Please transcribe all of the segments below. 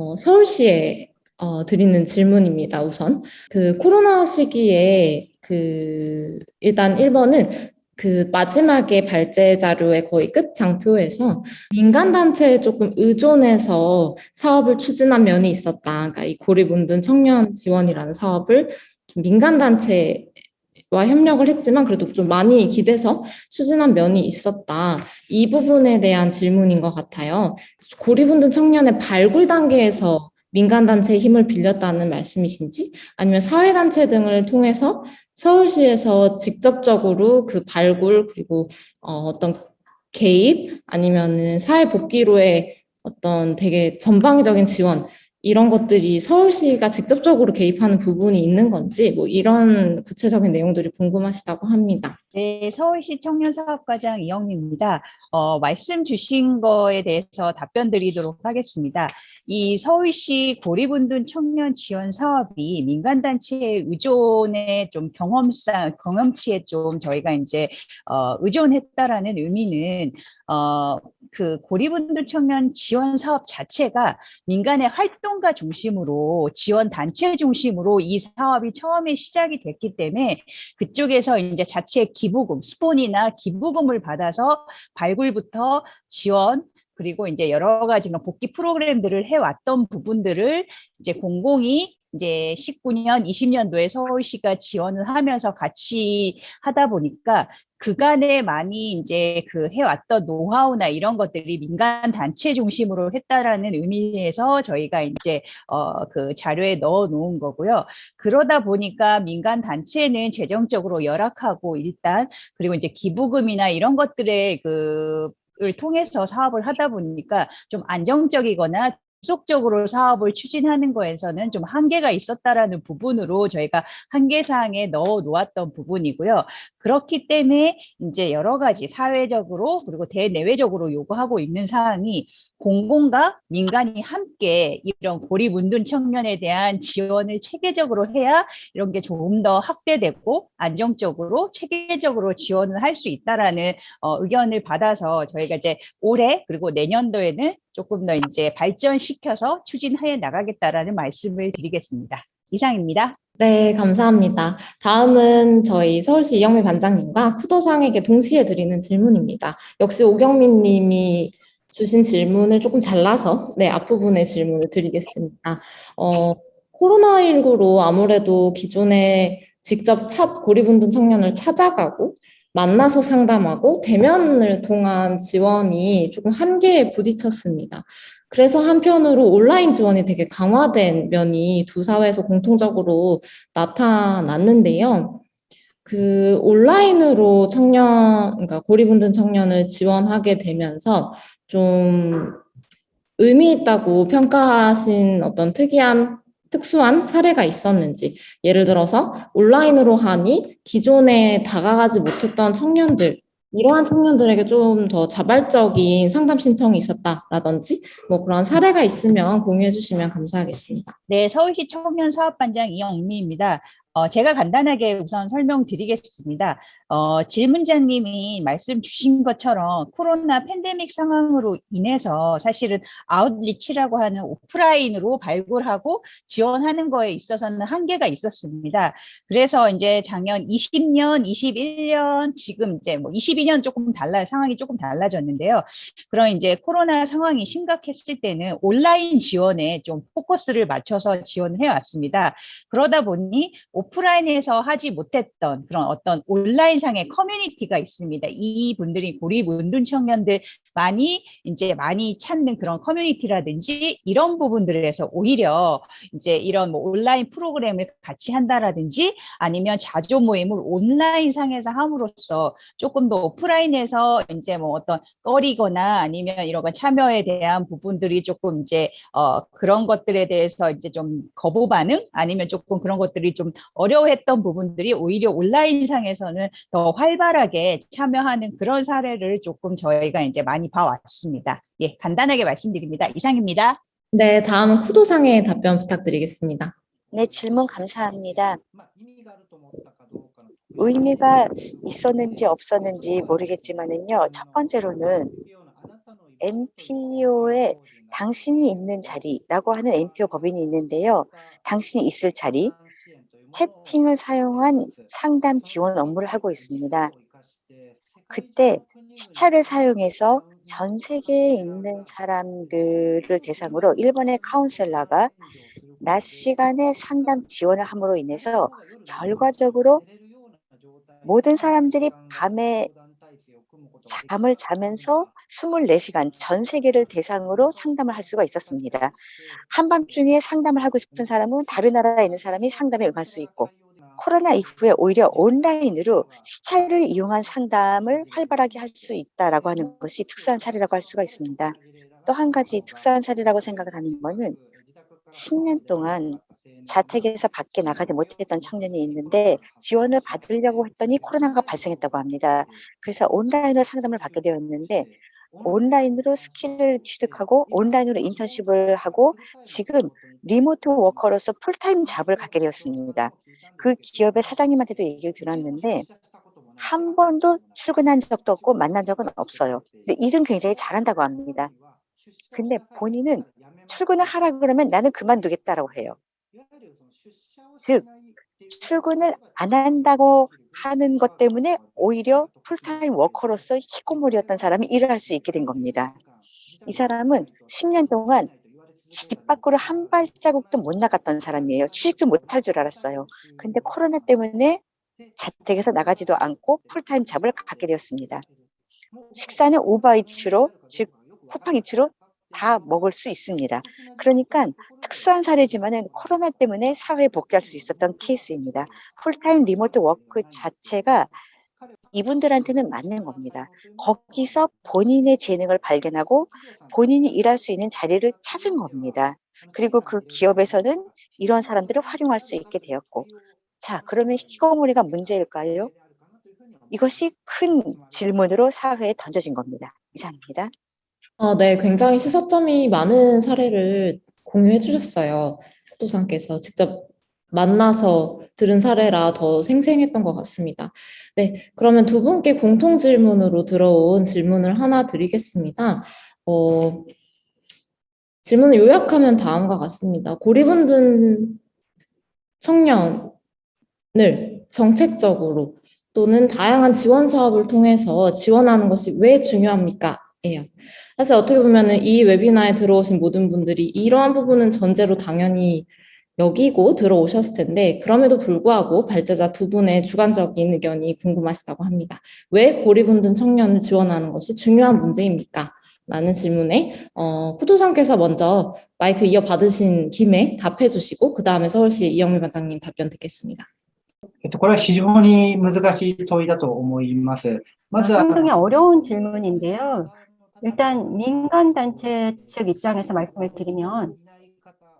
어, 서울시에 어, 드리는 질문입니다. 우선 그 코로나 시기에 그 일단 1번은 그 마지막에 발제 자료의 거의 끝 장표에서 민간 단체에 조금 의존해서 사업을 추진한 면이 있었다. 그러니까 이 고립 운둔 청년 지원이라는 사업을 좀 민간 단체 와 협력을 했지만 그래도 좀 많이 기대서 추진한 면이 있었다. 이 부분에 대한 질문인 것 같아요. 고립운둔 청년의 발굴 단계에서 민간단체의 힘을 빌렸다는 말씀이신지 아니면 사회단체 등을 통해서 서울시에서 직접적으로 그 발굴 그리고 어, 어떤 개입 아니면은 사회복귀로의 어떤 되게 전방위적인 지원 이런 것들이 서울시가 직접적으로 개입하는 부분이 있는 건지 뭐 이런 구체적인 내용들이 궁금하시다고 합니다. 네, 서울시 청년사업과장 이영미입니다. 어, 말씀 주신 거에 대해서 답변 드리도록 하겠습니다. 이 서울시 고립운둔 청년 지원 사업이 민간단체의 의존에 좀 경험상, 경험치에 좀 저희가 이제 어, 의존했다라는 의미는 어, 그 고립운둔 청년 지원 사업 자체가 민간의 활동 가 중심으로 지원 단체 중심으로 이 사업이 처음에 시작이 됐기 때문에 그쪽에서 이제 자체 기부금, 스폰이나 기부금을 받아서 발굴부터 지원 그리고 이제 여러 가지 복귀 프로그램들을 해왔던 부분들을 이제 공공이 이제 19년, 20년도에 서울시가 지원을 하면서 같이 하다 보니까 그간에 많이 이제 그 해왔던 노하우나 이런 것들이 민간 단체 중심으로 했다라는 의미에서 저희가 이제 어 그 자료에 넣어 놓은 거고요. 그러다 보니까 민간 단체는 재정적으로 열악하고 일단 그리고 이제 기부금이나 이런 것들의 그을 통해서 사업을 하다 보니까 좀 안정적이거나 지속적으로 사업을 추진하는 거에서는 좀 한계가 있었다라는 부분으로 저희가 한계사항에 넣어 놓았던 부분이고요. 그렇기 때문에 이제 여러 가지 사회적으로 그리고 대내외적으로 요구하고 있는 사항이 공공과 민간이 함께 이런 고립운둔 청년에 대한 지원을 체계적으로 해야 이런 게 조금 더 확대되고 안정적으로 체계적으로 지원을 할 수 있다라는 어, 의견을 받아서 저희가 이제 올해 그리고 내년도에는 조금 더 이제 발전시켜서 추진해 나가겠다라는 말씀을 드리겠습니다. 이상입니다. 네, 감사합니다. 다음은 저희 서울시 이영미 반장님과 쿠도상에게 동시에 드리는 질문입니다. 역시 오경민 님이 주신 질문을 조금 잘라서 네, 앞부분의 질문을 드리겠습니다. 어, 코로나19로 아무래도 기존에 직접 첫 고립운둔 청년을 찾아가고 만나서 상담하고 대면을 통한 지원이 조금 한계에 부딪혔습니다. 그래서 한편으로 온라인 지원이 되게 강화된 면이 두 사회에서 공통적으로 나타났는데요. 그 온라인으로 청년, 그러니까 고립운둔 청년을 지원하게 되면서 좀 의미 있다고 평가하신 어떤 특이한 특수한 사례가 있었는지 예를 들어서 온라인으로 하니 기존에 다가가지 못했던 청년들 이러한 청년들에게 좀 더 자발적인 상담 신청이 있었다라든지 뭐 그런 사례가 있으면 공유해 주시면 감사하겠습니다. 네, 서울시 청년 사업반장 이영미입니다. 어, 제가 간단하게 우선 설명드리겠습니다. 어, 질문자님이 말씀 주신 것처럼 코로나 팬데믹 상황으로 인해서 사실은 아웃리치라고 하는 오프라인으로 발굴하고 지원하는 거에 있어서는 한계가 있었습니다. 그래서 이제 작년 20년, 21년, 지금 이제 뭐 22년 조금 달라 상황이 조금 달라졌는데요. 그럼 이제 코로나 상황이 심각했을 때는 온라인 지원에 좀 포커스를 맞춰서 지원을 해왔습니다. 그러다 보니 오프라인에서 하지 못했던 그런 어떤 온라인 상의 커뮤니티가 있습니다. 이 분들이 고립 운둔 청년들 많이 이제 많이 찾는 그런 커뮤니티라든지 이런 부분들에서 오히려 이제 이런 뭐 온라인 프로그램을 같이 한다라든지 아니면 자조 모임을 온라인 상에서 함으로써 조금 더 오프라인에서 이제 뭐 어떤 꺼리거나 아니면 이런 거 참여에 대한 부분들이 조금 이제 어 그런 것들에 대해서 이제 좀 거부 반응 아니면 조금 그런 것들이 좀 어려워했던 부분들이 오히려 온라인상에서는 더 활발하게 참여하는 그런 사례를 조금 저희가 이제 많이 봐왔습니다. 예, 간단하게 말씀드립니다. 이상입니다. 네, 다음은 쿠도상의 답변 부탁드리겠습니다. 네, 질문 감사합니다. 의미가 있었는지 없었는지 모르겠지만은요. 첫 번째로는 NPO에 당신이 있는 자리라고 하는 NPO 법인이 있는데요. 당신이 있을 자리, 채팅을 사용한 상담 지원 업무를 하고 있습니다. 그때 시차를 사용해서 전 세계에 있는 사람들을 대상으로 일본의 카운셀러가 낮 시간에 상담 지원을 함으로 인해서 결과적으로 모든 사람들이 밤에 잠을 자면서 24시간 전 세계를 대상으로 상담을 할 수가 있었습니다. 한밤중에 상담을 하고 싶은 사람은 다른 나라에 있는 사람이 상담에 응할 수 있고 코로나 이후에 오히려 온라인으로 시차를 이용한 상담을 활발하게 할 수 있다라고 하는 것이 특수한 사례라고 할 수가 있습니다. 또 한 가지 특수한 사례라고 생각을 하는 것은 10년 동안 자택에서 밖에 나가지 못했던 청년이 있는데 지원을 받으려고 했더니 코로나가 발생했다고 합니다. 그래서 온라인으로 상담을 받게 되었는데 온라인으로 skill을 취득하고 온라인으로 인턴십을 하고 지금 remote worker로서 full-time job을 갖게 되었습니다. 그 기업의 사장님한테도 얘기를 들었는데 한 번도 출근한 적도 없고 만난 적은 없어요. 근데 일은 굉장히 잘한다고 합니다. 근데 본인은 출근을 하라 그러면 나는 그만두겠다라고 해요. 즉 출근을 안 한다고 하는 것 때문에 오히려 full-time worker로서 히키코모리였던 사람이 일을 할 수 있게 된 겁니다. 이 사람은 10년 동안 집 밖으로 한 발자국도 못 나갔던 사람이에요. 취직도 못 할 줄 알았어요. 근데 코로나 때문에 자택에서 나가지도 않고 full-time job을 갖게 되었습니다. 식사는 우버이츠로 즉 쿠팡이츠로 다 먹을 수 있습니다. 그러니까 특수한 사례지만은 코로나 때문에 사회에 복귀할 수 있었던 케이스입니다. full-time remote work 자체가 이분들한테는 맞는 겁니다. 거기서 본인의 재능을 발견하고 본인이 일할 수 있는 자리를 찾은 겁니다. 그리고 그 기업에서는 이런 사람들을 활용할 수 있게 되었고. 자 그러면 희거머리가 문제일까요? 이것이 큰 질문으로 사회에 던져진 겁니다. 이상입니다. 아, 네, 굉장히 시사점이 많은 사례를 공유해 주셨어요. 포도상께서 직접 만나서 들은 사례라 더 생생했던 것 같습니다. 네, 그러면 두 분께 공통 질문으로 들어온 질문을 하나 드리겠습니다. 어, 질문을 요약하면 다음과 같습니다. 고리분든 청년을 정책적으로 또는 다양한 지원 사업을 통해서 지원하는 것이 왜 중요합니까? 예요. 사실 어떻게 보면은 이 웨비나에 들어오신 모든 분들이 이러한 부분은 전제로 당연히 여기고 들어오셨을 텐데 그럼에도 불구하고 발제자 두 분의 주관적인 의견이 궁금하시다고 합니다. 왜 고리분든 청년을 지원하는 것이 중요한 문제입니까? 라는 질문에 어, 쿠도상께서 먼저 마이크 이어받으신 김에 답해 주시고 그 다음에 서울시 이영미 반장님 답변 듣겠습니다. えっと、これは非常に難しい問いだと思います。まずは、 상당히 어려운 질문인데요. 일단 민간단체 측 입장에서 말씀을 드리면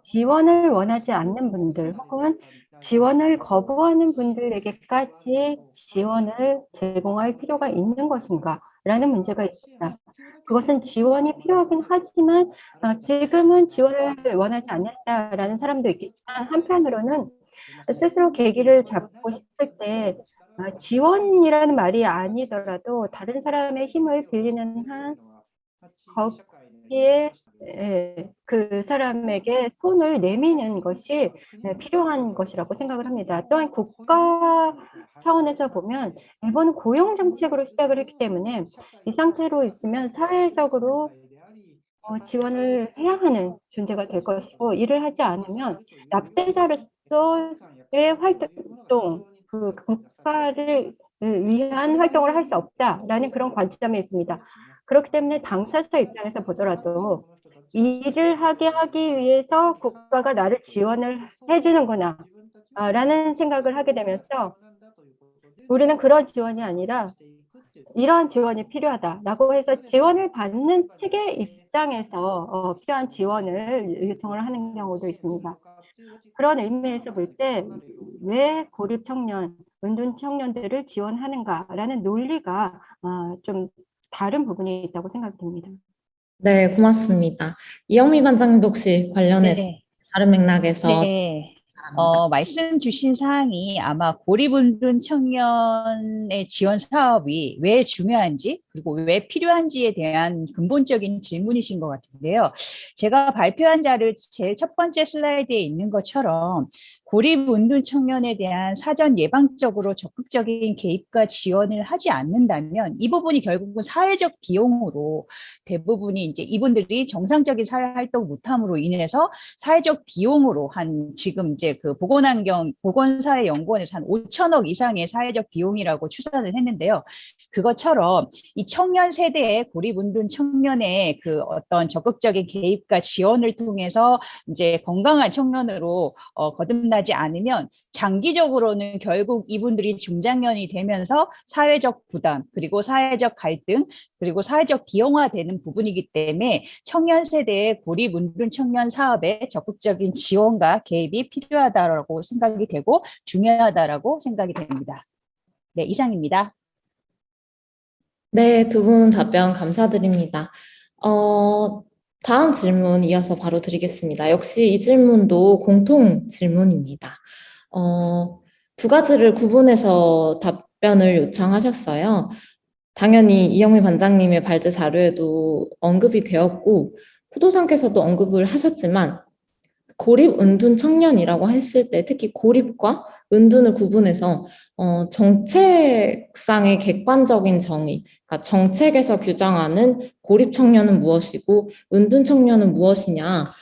지원을 원하지 않는 분들 혹은 지원을 거부하는 분들에게까지 지원을 제공할 필요가 있는 것인가 라는 문제가 있습니다. 그것은 지원이 필요하긴 하지만 어, 지금은 지원을 원하지 않는다라는 사람도 있겠지만 한편으로는 스스로 계기를 잡고 싶을 때 어, 지원이라는 말이 아니더라도 다른 사람의 힘을 빌리는 한 거기에 예, 그 사람에게 손을 내미는 것이 네, 필요한 것이라고 생각을 합니다. 또한 국가 차원에서 보면 일본은 고용 정책으로 시작을 했기 때문에 이 상태로 있으면 사회적으로 어, 지원을 해야 하는 존재가 될 것이고 이를 하지 않으면 납세자로서의 활동, 그 국가를 위한 활동을 할 수 없다라는 그런 관점이 있습니다. 그렇기 때문에 당사자 입장에서 보더라도 일을 하게 하기 위해서 국가가 나를 지원을 해주는구나 아, 라는 생각을 하게 되면서 우리는 그런 지원이 아니라 이러한 지원이 필요하다라고 해서 지원을 받는 측의 입장에서 어, 필요한 지원을 요청을 하는 경우도 있습니다. 그런 의미에서 볼 때 왜 고립 청년, 은둔 청년들을 지원하는가라는 논리가 어, 좀 다른 부분이 있다고 생각됩니다. 네, 고맙습니다. 이영미 반장님도 혹시 관련해서 네. 다른 맥락에서 네. 어, 말씀 주신 사항이 아마 고립운둔 청년의 지원 사업이 왜 중요한지 그리고 왜 필요한지에 대한 근본적인 질문이신 것 같은데요. 제가 발표한 자를 제일 첫 번째 슬라이드에 있는 것처럼 고립운둔 청년에 대한 사전 예방적으로 적극적인 개입과 지원을 하지 않는다면 이 부분이 결국은 사회적 비용으로 대부분이 이제 이분들이 정상적인 사회 활동 못함으로 인해서 사회적 비용으로 한 지금 이제 그 보건환경 보건사회연구원에서 한 5천억 이상의 사회적 비용이라고 추산을 했는데요. 그것처럼 이 청년 세대의 고립운둔 청년의 그 어떤 적극적인 개입과 지원을 통해서 이제 건강한 청년으로 어, 거듭나 지 않으면 장기적으로는 결국 이분들이 중장년이 되면서 사회적 부담 그리고 사회적 갈등 그리고 사회적 비용화되는 부분이기 때문에 청년 세대의 고립 운둔 청년 사업에 적극적인 지원과 개입이 필요하다고 생각이 되고 중요하다라고 생각이 됩니다. 네, 이상입니다. 네, 두 분 답변 감사드립니다. 어, 다음 질문 이어서 바로 드리겠습니다. 역시 이 질문도 공통 질문입니다. 어, 두 가지를 구분해서 답변을 요청하셨어요. 당연히 이영미 반장님의 발제 자료에도 언급이 되었고, 쿠도상께서도 언급을 하셨지만, 고립 은둔 청년이라고 했을 때 특히 고립과 은둔을 구분해서 어, 정책상의 객관적인 정의, 그러니까 정책에서 규정하는 고립 청년은 무엇이고 은둔 청년은 무엇이냐.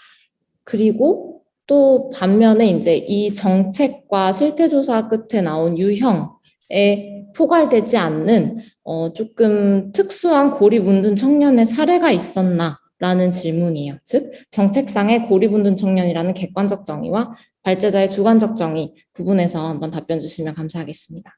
그리고 또 반면에 이제 이 정책과 실태조사 끝에 나온 유형에 포괄되지 않는 어, 조금 특수한 고립 은둔 청년의 사례가 있었나 라는 질문이에요. 즉, 정책상의 고립운둔 청년이라는 객관적 정의와 발제자의 주관적 정의 구분해서 한번 답변 주시면 감사하겠습니다.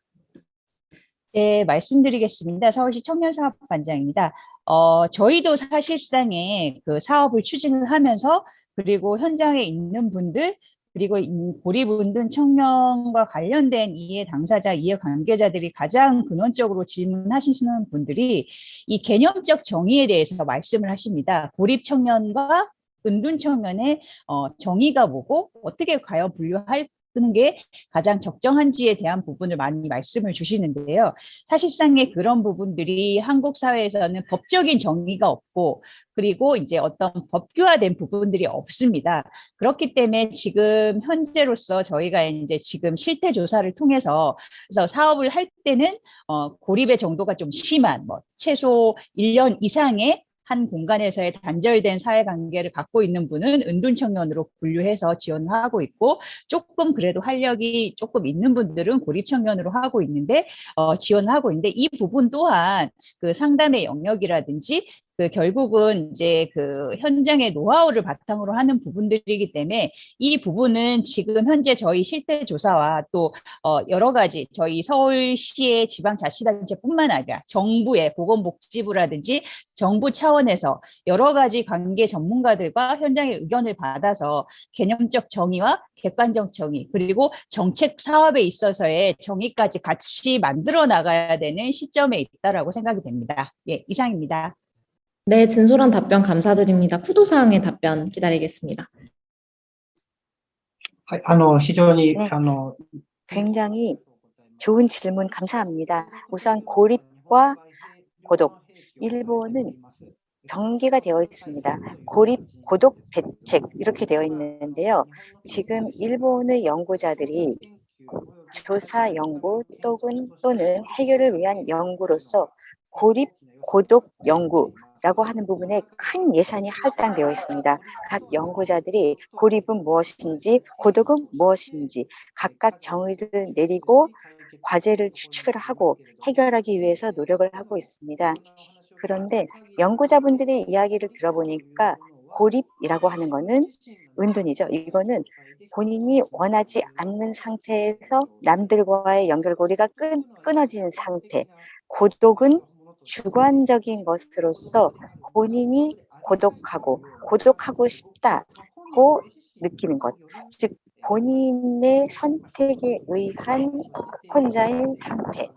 네, 말씀드리겠습니다. 서울시 청년사업반장입니다. 어, 저희도 사실상의 그 사업을 추진을 하면서 그리고 현장에 있는 분들 그리고 고립운둔 청년과 관련된 이해 당사자, 이해 관계자들이 가장 근원적으로 질문하시는 분들이 이 개념적 정의에 대해서 말씀을 하십니다. 고립 청년과 은둔 청년의 어, 정의가 뭐고 어떻게 과연 분류할 쓰는 게 가장 적정한지에 대한 부분을 많이 말씀을 주시는데요. 사실상의 그런 부분들이 한국 사회에서는 법적인 정의가 없고 그리고 이제 어떤 법규화된 부분들이 없습니다. 그렇기 때문에 지금 현재로서 저희가 이제 지금 실태 조사를 통해서 그래서 사업을 할 때는 어, 고립의 정도가 좀 심한 뭐 최소 1년 이상의 한 공간에서의 단절된 사회관계를 갖고 있는 분은 은둔 청년으로 분류해서 지원하고 있고 조금 그래도 활력이 조금 있는 분들은 고립 청년으로 하고 있는데 어, 지원하고 있는데 이 부분 또한 그 상담의 영역이라든지 그 결국은 이제 그 현장의 노하우를 바탕으로 하는 부분들이기 때문에 이 부분은 지금 현재 저희 실태 조사와 또 어 여러 가지 저희 서울시의 지방자치단체뿐만 아니라 정부의 보건복지부라든지 정부 차원에서 여러 가지 관계 전문가들과 현장의 의견을 받아서 개념적 정의와 객관적 정의 그리고 정책 사업에 있어서의 정의까지 같이 만들어 나가야 되는 시점에 있다라고 생각이 됩니다. 예, 이상입니다. 네, 진솔한 답변 감사드립니다. 쿠도사항의 답변 기다리겠습니다. はい、あの、非常に、ねあの、 굉장히 좋은 질문 감사합니다. 우선 고립과 고독. 일본은 경계가 되어 있습니다. 고립, 고독, 대책 이렇게 되어 있는데요. 지금 일본의 연구자들이 조사 연구 또는, 또는 해결을 위한 연구로서 고립, 고독 연구 라고 하는 부분에 큰 예산이 할당되어 있습니다. 각 연구자들이 고립은 무엇인지 고독은 무엇인지 각각 정의를 내리고 과제를 추출을 하고 해결하기 위해서 노력을 하고 있습니다. 그런데 연구자분들의 이야기를 들어보니까 고립이라고 하는 거는 은둔이죠. 이거는 본인이 원하지 않는 상태에서 남들과의 연결고리가 끈, 끊어지는 상태. 고독은 주관적인 것으로서 본인이 고독하고 고독하고 싶다고 느끼는 것. 즉 본인의 선택에 의한 혼자인 상태.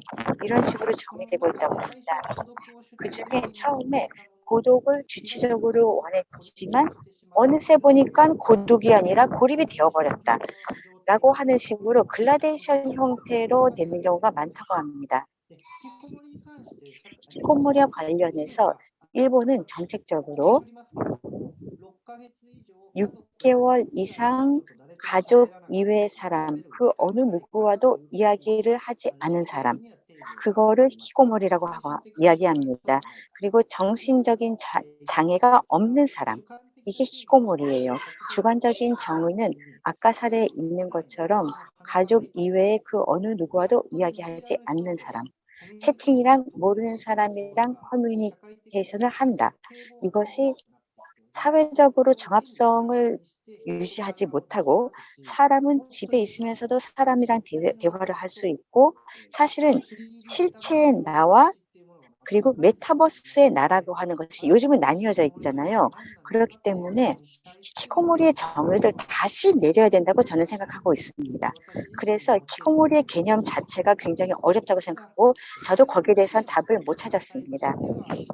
이런 식으로 정의되고 있다고 합니다. 그 중에 처음에 고독을 주체적으로 원했지만 어느새 보니까 고독이 아니라 고립이 되어버렸다. 라고 하는 식으로 글라데이션 형태로 되는 경우가 많다고 합니다. 히코모리와 관련해서 일본은 정책적으로 6개월 이상 가족 이외의 사람, 그 어느 누구와도 이야기를 하지 않은 사람, 그거를 히코모리라고 하고 이야기합니다. 그리고 정신적인 자- 장애가 없는 사람, 이게 히코모리예요. 주관적인 정의는 아까 사례에 있는 것처럼 가족 이외의 그 어느 누구와도 이야기하지 않는 사람, 채팅이랑 모르는 사람이랑 커뮤니케이션을 한다. 이것이 사회적으로 종합성을 유지하지 못하고 사람은 집에 있으면서도 사람이랑 대, 대화를 할 수 있고 사실은 실체의 나와 그리고 메타버스의 나라고 하는 것이 요즘은 나뉘어져 있잖아요. 그렇기 때문에 키코모리의 정의를 다시 내려야 된다고 저는 생각하고 있습니다. 그래서 키코모리의 개념 자체가 굉장히 어렵다고 생각하고 저도 거기에 대해서는 답을 못 찾았습니다.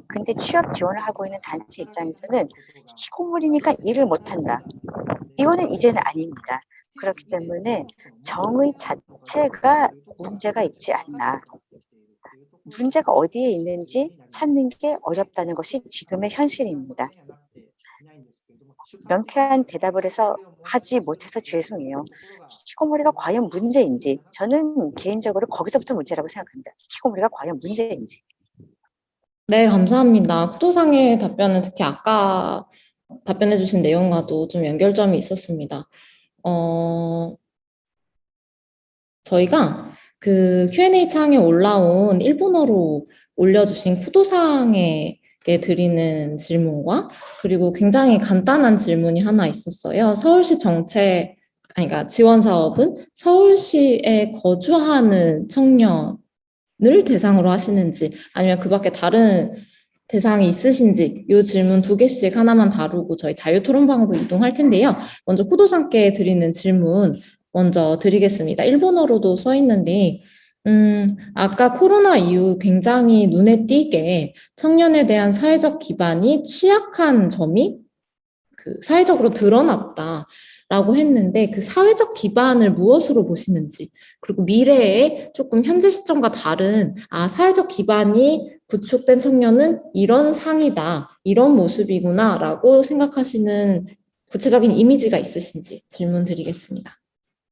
근데 취업 지원을 하고 있는 단체 입장에서는 키코모리니까 일을 못한다. 이거는 이제는 아닙니다. 그렇기 때문에 정의 자체가 문제가 있지 않나. 문제가 어디에 있는지 찾는 게 어렵다는 것이 지금의 현실입니다. 명쾌한 대답을 해서 하지 못해서 죄송해요. 키코모리가 과연 문제인지 저는 개인적으로 거기서부터 문제라고 생각합니다. 키코모리가 과연 문제인지. 네, 감사합니다. 쿠도상의 답변은 특히 아까 답변해 주신 내용과도 좀 연결점이 있었습니다. 어, 저희가 그 Q&A 창에 올라온 일본어로 올려주신 쿠도상에게 드리는 질문과 그리고 굉장히 간단한 질문이 하나 있었어요. 서울시 정책, 아니, 그러니까 지원 사업은 서울시에 거주하는 청년을 대상으로 하시는지 아니면 그 밖에 다른 대상이 있으신지 이 질문 두 개씩 하나만 다루고 저희 자유 토론방으로 이동할 텐데요. 먼저 쿠도상께 드리는 질문 먼저 드리겠습니다. 일본어로도 써 있는데 음, 아까 코로나 이후 굉장히 눈에 띄게 청년에 대한 사회적 기반이 취약한 점이 그 사회적으로 드러났다 라고 했는데 그 사회적 기반을 무엇으로 보시는지 그리고 미래에 조금 현재 시점과 다른 아 사회적 기반이 구축된 청년은 이런 상이다 이런 모습이구나 라고 생각하시는 구체적인 이미지가 있으신지 질문 드리겠습니다.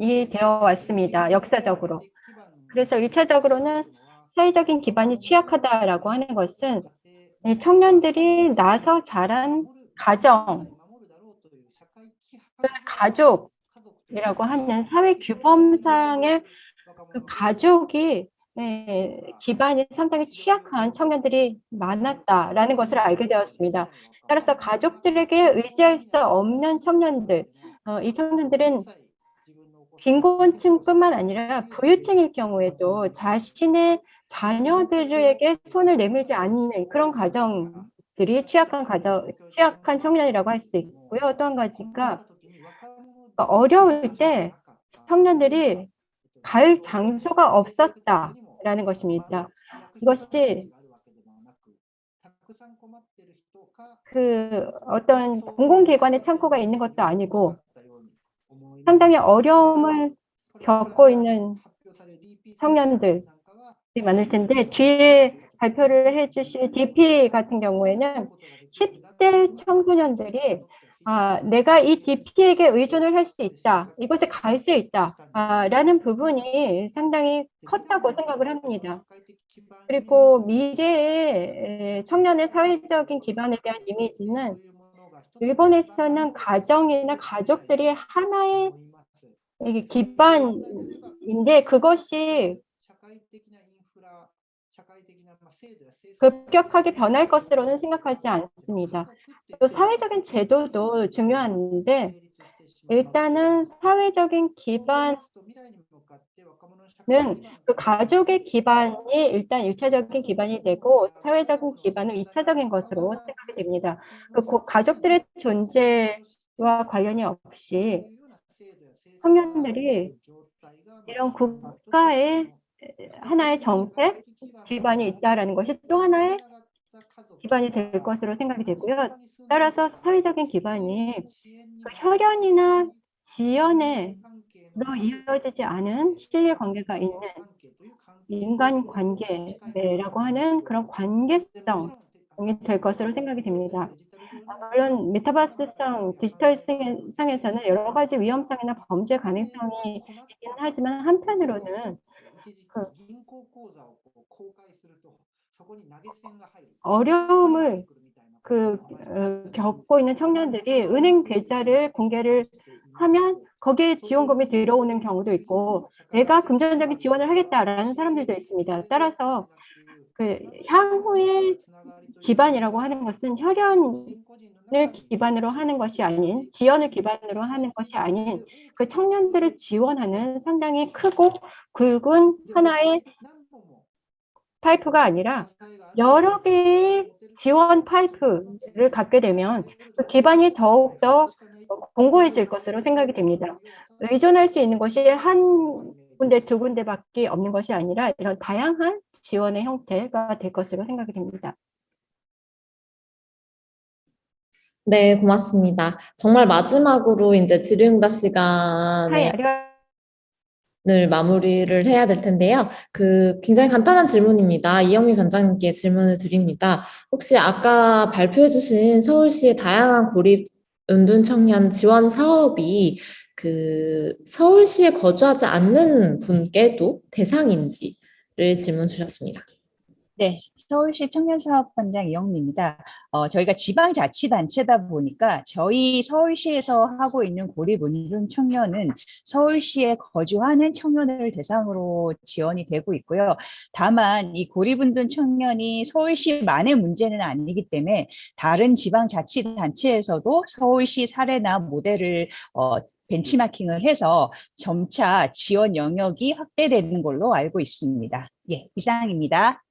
이 되어 왔습니다. 역사적으로. 그래서 1차적으로는 사회적인 기반이 취약하다라고 하는 것은 이 청년들이 나서 자란 가정, 가족이라고 하는 사회 규범상의 그 가족이 예, 기반이 상당히 취약한 청년들이 많았다라는 것을 알게 되었습니다. 따라서 가족들에게 의지할 수 없는 청년들, 어, 이 청년들은 빈곤층뿐만 아니라 부유층일 경우에도 자신의 자녀들에게 손을 내밀지 않는 그런 가정들이 취약한 가정, 취약한 청년이라고 할 수 있고요. 또 한 가지가 어려울 때 청년들이 갈 장소가 없었다라는 것입니다. 이것이 그 어떤 공공기관의 창고가 있는 것도 아니고 상당히 어려움을 겪고 있는 청년들이 많을 텐데 뒤에 발표를 해주실 DP 같은 경우에는 10대 청소년들이 아, 내가 이 DP에게 의존을 할 수 있다, 이곳에 갈 수 있다, 아, 라는 부분이 상당히 컸다고 생각을 합니다. 그리고 미래의 청년의 사회적인 기반에 대한 이미지는 일본에서는 가정이나 가족들이 하나의 기반인데 그것이 급격하게 변할 것으로는 생각하지 않습니다. 또 사회적인 제도도 중요한데 일단은 사회적인 기반은 그 가족의 기반이 일단 일차적인 기반이 되고 사회적인 기반은 이차적인 것으로 생각이 됩니다. 그 고- 가족들의 존재와 관련이 없이 청년들이 이런 국가의 하나의 정책 기반이 있다라는 것이 또 하나의 기반이 될 것으로 생각이 되고요. 따라서 사회적인 기반이 그 혈연이나 지연으로 이어지지 않은 신뢰 관계가 있는 인간 관계라고 하는 그런 관계성이 될 것으로 생각이 됩니다. 물론 메타버스성 디지털 상- 상에서는 여러 가지 위험성이나 범죄 가능성이 있긴 하지만 한편으로는 그 어려움을 그 어, 겪고 있는 청년들이 은행 계좌를 공개를 하면 거기에 지원금이 들어오는 경우도 있고 내가 금전적인 지원을 하겠다라는 사람들도 있습니다. 따라서 그 향후의 기반이라고 하는 것은 혈연을 기반으로 하는 것이 아닌 지연을 기반으로 하는 것이 아닌 그 청년들을 지원하는 상당히 크고 굵은 하나의 파이프가 아니라 여러 개의 지원 파이프를 갖게 되면 그 기반이 더욱더 공고해질 것으로 생각이 됩니다. 의존할 수 있는 것이 한 군데, 두 군데밖에 없는 것이 아니라 이런 다양한 지원의 형태가 될 것으로 생각이 됩니다. 네, 고맙습니다. 정말 마지막으로 이제 질의응답 시간에 을 마무리를 해야 될 텐데요. 그 굉장히 간단한 질문입니다. 이영미 반장님께 질문을 드립니다. 혹시 아까 발표해 주신 서울시의 다양한 고립 은둔 청년 지원 사업이 그 서울시에 거주하지 않는 분께도 대상인지를 질문 주셨습니다. 네, 서울시 청년사업반장 이영미입니다. 어, 저희가 지방자치단체다 보니까 저희 서울시에서 하고 있는 고립운둔 청년은 서울시에 거주하는 청년을 대상으로 지원이 되고 있고요. 다만 이 고립운둔 청년이 서울시만의 문제는 아니기 때문에 다른 지방자치단체에서도 서울시 사례나 모델을 어, 벤치마킹을 해서 점차 지원 영역이 확대되는 걸로 알고 있습니다. 예, 이상입니다.